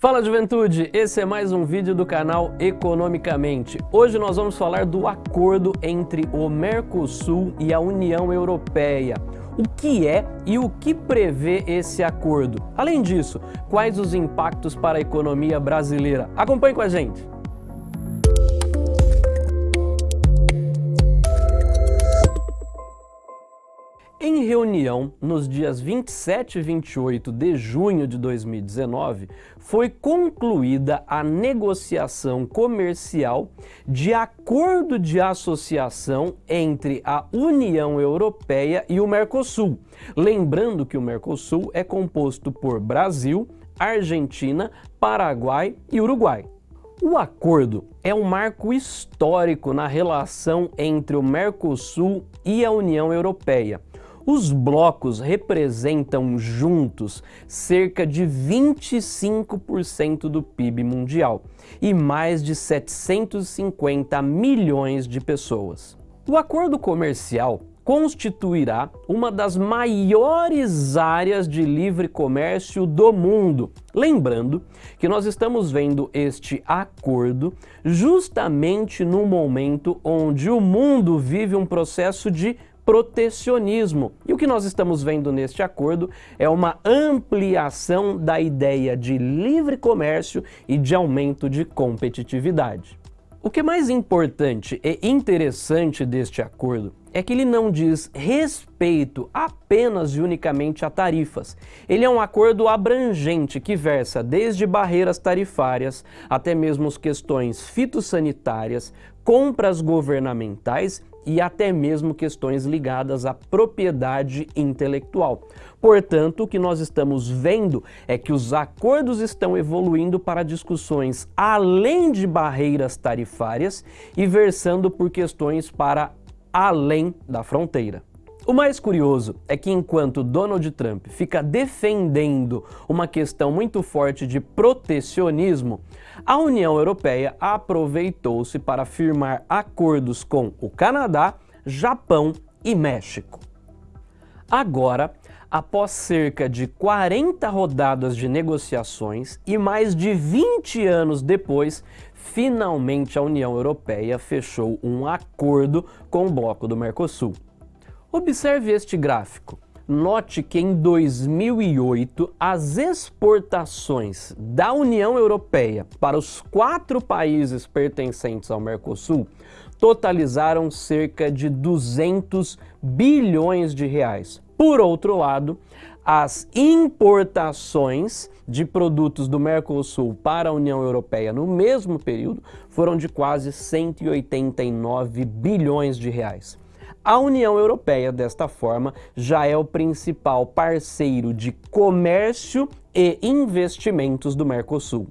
Fala juventude, esse é mais um vídeo do canal Economicamente. Hoje nós vamos falar do acordo entre o Mercosul e a União Europeia. O que é e o que prevê esse acordo? Além disso, quais os impactos para a economia brasileira? Acompanhe com a gente! Em reunião, nos dias 27 e 28 de junho de 2019, foi concluída a negociação comercial de acordo de associação entre a União Europeia e o Mercosul. Lembrando que o Mercosul é composto por Brasil, Argentina, Paraguai e Uruguai. O acordo é um marco histórico na relação entre o Mercosul e a União Europeia os blocos representam juntos cerca de 25% do PIB mundial e mais de 750 milhões de pessoas. O acordo comercial constituirá uma das maiores áreas de livre comércio do mundo. Lembrando que nós estamos vendo este acordo justamente no momento onde o mundo vive um processo de protecionismo. E o que nós estamos vendo neste acordo é uma ampliação da ideia de livre comércio e de aumento de competitividade. O que é mais importante e interessante deste acordo é que ele não diz respeito apenas e unicamente a tarifas. Ele é um acordo abrangente que versa desde barreiras tarifárias até mesmo questões fitossanitárias, compras governamentais e até mesmo questões ligadas à propriedade intelectual. Portanto, o que nós estamos vendo é que os acordos estão evoluindo para discussões além de barreiras tarifárias e versando por questões para além da fronteira. O mais curioso é que enquanto Donald Trump fica defendendo uma questão muito forte de protecionismo, a União Europeia aproveitou-se para firmar acordos com o Canadá, Japão e México. Agora, após cerca de 40 rodadas de negociações e mais de 20 anos depois, finalmente a União Europeia fechou um acordo com o bloco do Mercosul. Observe este gráfico. Note que em 2008 as exportações da União Europeia para os quatro países pertencentes ao Mercosul totalizaram cerca de 200 bilhões de reais. Por outro lado, as importações de produtos do Mercosul para a União Europeia no mesmo período foram de quase 189 bilhões de reais. A União Europeia, desta forma, já é o principal parceiro de comércio e investimentos do Mercosul.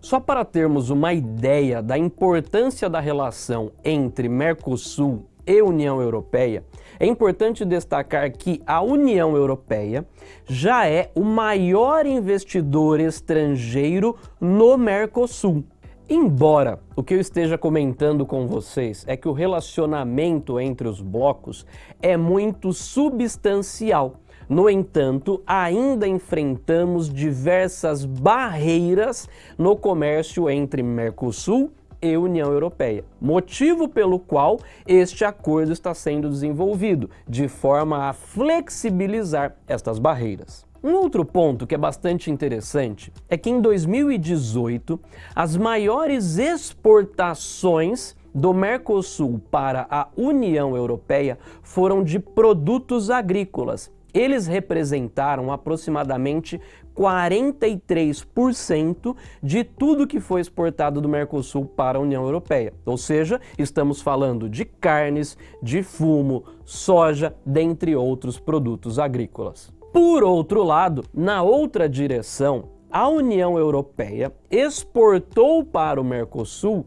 Só para termos uma ideia da importância da relação entre Mercosul e União Europeia, é importante destacar que a União Europeia já é o maior investidor estrangeiro no Mercosul. Embora o que eu esteja comentando com vocês é que o relacionamento entre os blocos é muito substancial, no entanto, ainda enfrentamos diversas barreiras no comércio entre Mercosul e União Europeia, motivo pelo qual este acordo está sendo desenvolvido, de forma a flexibilizar estas barreiras. Um outro ponto que é bastante interessante é que em 2018 as maiores exportações do Mercosul para a União Europeia foram de produtos agrícolas. Eles representaram aproximadamente 43% de tudo que foi exportado do Mercosul para a União Europeia. Ou seja, estamos falando de carnes, de fumo, soja, dentre outros produtos agrícolas. Por outro lado, na outra direção, a União Europeia exportou para o Mercosul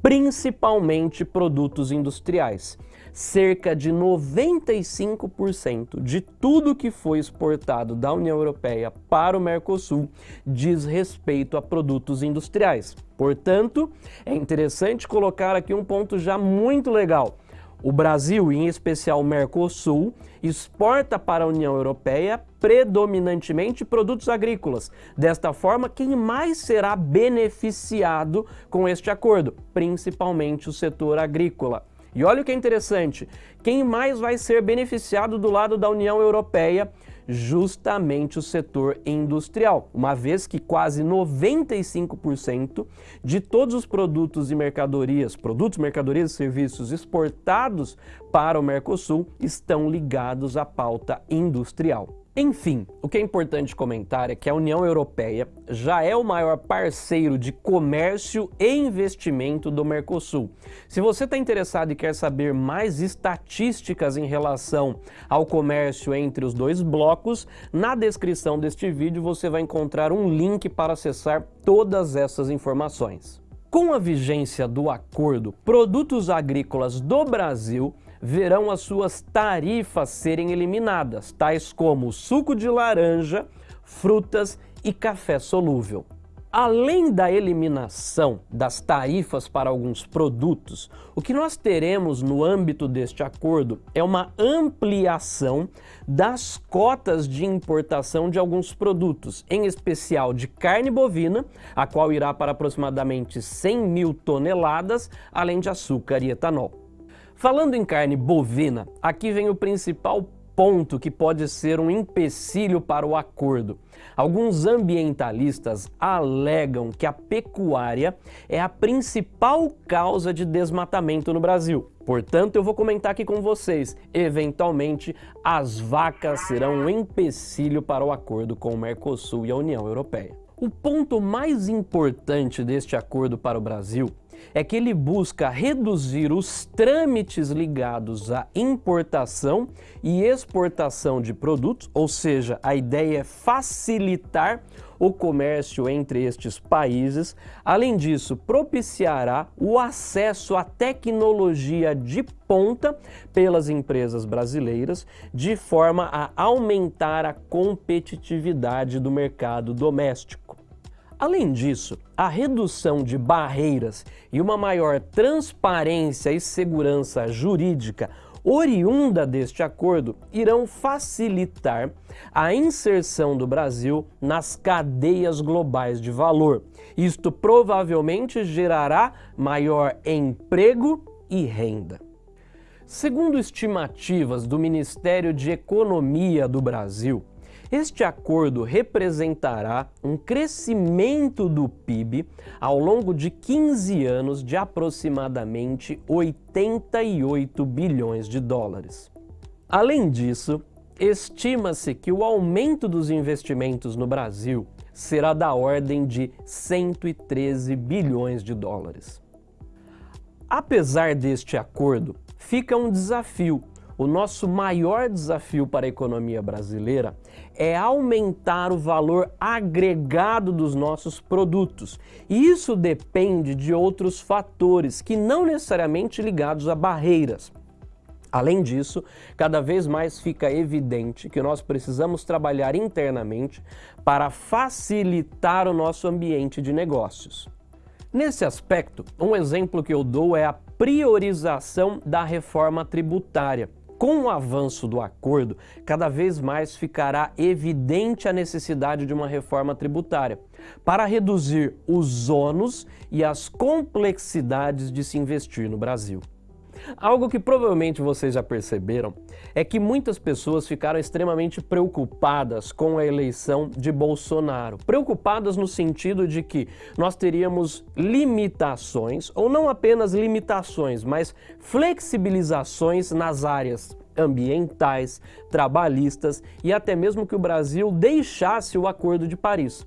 principalmente produtos industriais. Cerca de 95% de tudo que foi exportado da União Europeia para o Mercosul diz respeito a produtos industriais. Portanto, é interessante colocar aqui um ponto já muito legal O Brasil, em especial o Mercosul, exporta para a União Europeia predominantemente produtos agrícolas. Desta forma, quem mais será beneficiado com este acordo? Principalmente o setor agrícola. E olha o que é interessante, quem mais vai ser beneficiado do lado da União Europeia justamente o setor industrial, uma vez que quase 95% de todos os produtos e mercadorias, produtos, mercadorias e serviços exportados para o Mercosul estão ligados à pauta industrial. Enfim, o que é importante comentar é que a União Europeia já é o maior parceiro de comércio e investimento do Mercosul. Se você está interessado e quer saber mais estatísticas em relação ao comércio entre os dois blocos, na descrição deste vídeo você vai encontrar um link para acessar todas essas informações. Com a vigência do acordo, produtos agrícolas do Brasil verão as suas tarifas serem eliminadas, tais como suco de laranja, frutas e café solúvel. Além da eliminação das tarifas para alguns produtos, o que nós teremos no âmbito deste acordo é uma ampliação das cotas de importação de alguns produtos, em especial de carne bovina, a qual irá para aproximadamente 100 mil toneladas, além de açúcar e etanol. Falando em carne bovina, aqui vem o principal ponto que pode ser um empecilho para o acordo. Alguns ambientalistas alegam que a pecuária é a principal causa de desmatamento no Brasil. Portanto, eu vou comentar aqui com vocês, eventualmente as vacas serão um empecilho para o acordo com o Mercosul e a União Europeia. O ponto mais importante deste acordo para o Brasil é que ele busca reduzir os trâmites ligados à importação e exportação de produtos, ou seja, a ideia é facilitar o comércio entre estes países. Além disso, propiciará o acesso à tecnologia de ponta pelas empresas brasileiras, de forma a aumentar a competitividade do mercado doméstico. Além disso, a redução de barreiras e uma maior transparência e segurança jurídica oriunda deste acordo irão facilitar a inserção do Brasil nas cadeias globais de valor. Isto provavelmente gerará maior emprego e renda. Segundo estimativas do Ministério de Economia do Brasil, este acordo representará um crescimento do PIB ao longo de 15 anos de aproximadamente 88 bilhões de dólares. Além disso, estima-se que o aumento dos investimentos no Brasil será da ordem de 113 bilhões de dólares. Apesar deste acordo, fica um desafio o nosso maior desafio para a economia brasileira é aumentar o valor agregado dos nossos produtos. E isso depende de outros fatores que não necessariamente ligados a barreiras. Além disso, cada vez mais fica evidente que nós precisamos trabalhar internamente para facilitar o nosso ambiente de negócios. Nesse aspecto, um exemplo que eu dou é a priorização da reforma tributária. Com o avanço do acordo, cada vez mais ficará evidente a necessidade de uma reforma tributária para reduzir os ônus e as complexidades de se investir no Brasil. Algo que provavelmente vocês já perceberam é que muitas pessoas ficaram extremamente preocupadas com a eleição de Bolsonaro. Preocupadas no sentido de que nós teríamos limitações, ou não apenas limitações, mas flexibilizações nas áreas ambientais, trabalhistas e até mesmo que o Brasil deixasse o Acordo de Paris.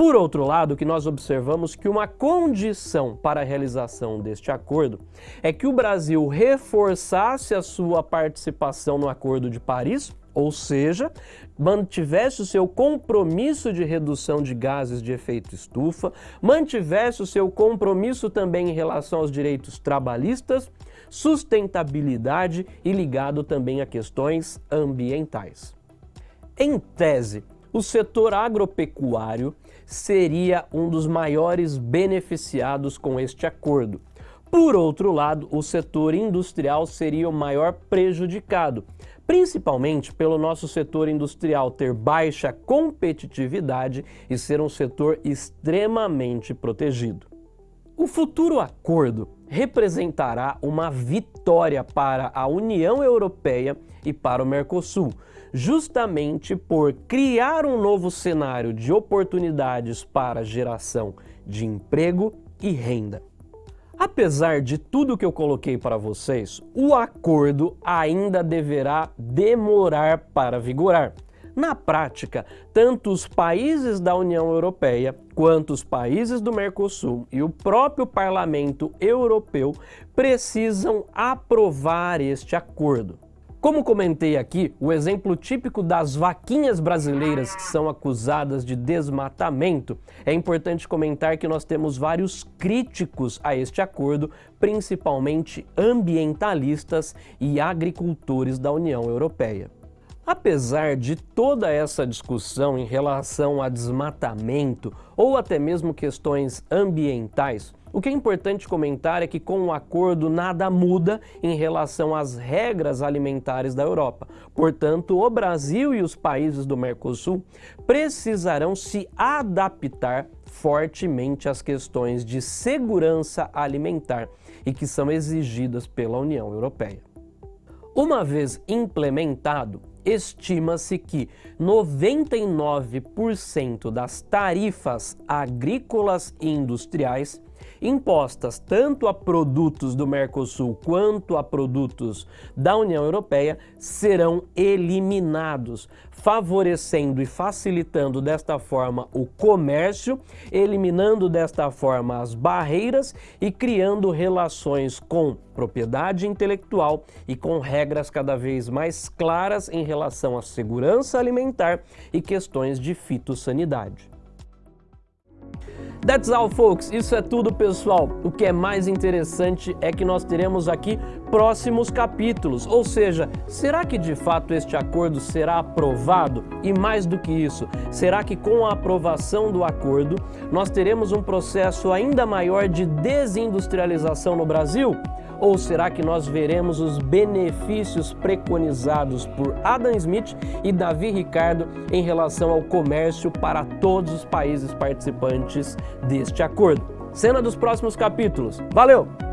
Por outro lado, que nós observamos que uma condição para a realização deste acordo é que o Brasil reforçasse a sua participação no Acordo de Paris, ou seja, mantivesse o seu compromisso de redução de gases de efeito estufa, mantivesse o seu compromisso também em relação aos direitos trabalhistas, sustentabilidade e ligado também a questões ambientais. Em tese, o setor agropecuário seria um dos maiores beneficiados com este acordo, Por outro lado, o setor industrial seria o maior prejudicado, principalmente pelo nosso setor industrial ter baixa competitividade e ser um setor extremamente protegido. O futuro acordo representará uma vitória para a União Europeia e para o Mercosul, justamente por criar um novo cenário de oportunidades para geração de emprego e renda. Apesar de tudo que eu coloquei para vocês, o acordo ainda deverá demorar para vigorar. Na prática, tanto os países da União Europeia quanto os países do Mercosul e o próprio Parlamento Europeu precisam aprovar este acordo. Como comentei aqui, o exemplo típico das vaquinhas brasileiras que são acusadas de desmatamento, é importante comentar que nós temos vários críticos a este acordo, principalmente ambientalistas e agricultores da União Europeia. Apesar de toda essa discussão em relação a desmatamento ou até mesmo questões ambientais, o que é importante comentar é que com o acordo nada muda em relação às regras alimentares da Europa. Portanto, o Brasil e os países do Mercosul precisarão se adaptar fortemente às questões de segurança alimentar e que são exigidas pela União Europeia. Uma vez implementado, estima-se que 99% das tarifas agrícolas e industriais impostas tanto a produtos do Mercosul quanto a produtos da União Europeia serão eliminados, favorecendo e facilitando desta forma o comércio, eliminando desta forma as barreiras e criando relações com propriedade intelectual e com regras cada vez mais claras em relação à segurança alimentar e questões de fitossanidade. That's all, folks. Isso é tudo, pessoal. O que é mais interessante é que nós teremos aqui próximos capítulos. Ou seja, será que de fato este acordo será aprovado? E mais do que isso, será que com a aprovação do acordo nós teremos um processo ainda maior de desindustrialização no Brasil? Ou será que nós veremos os benefícios preconizados por Adam Smith e Davi Ricardo em relação ao comércio para todos os países participantes deste acordo? Cena dos próximos capítulos. Valeu!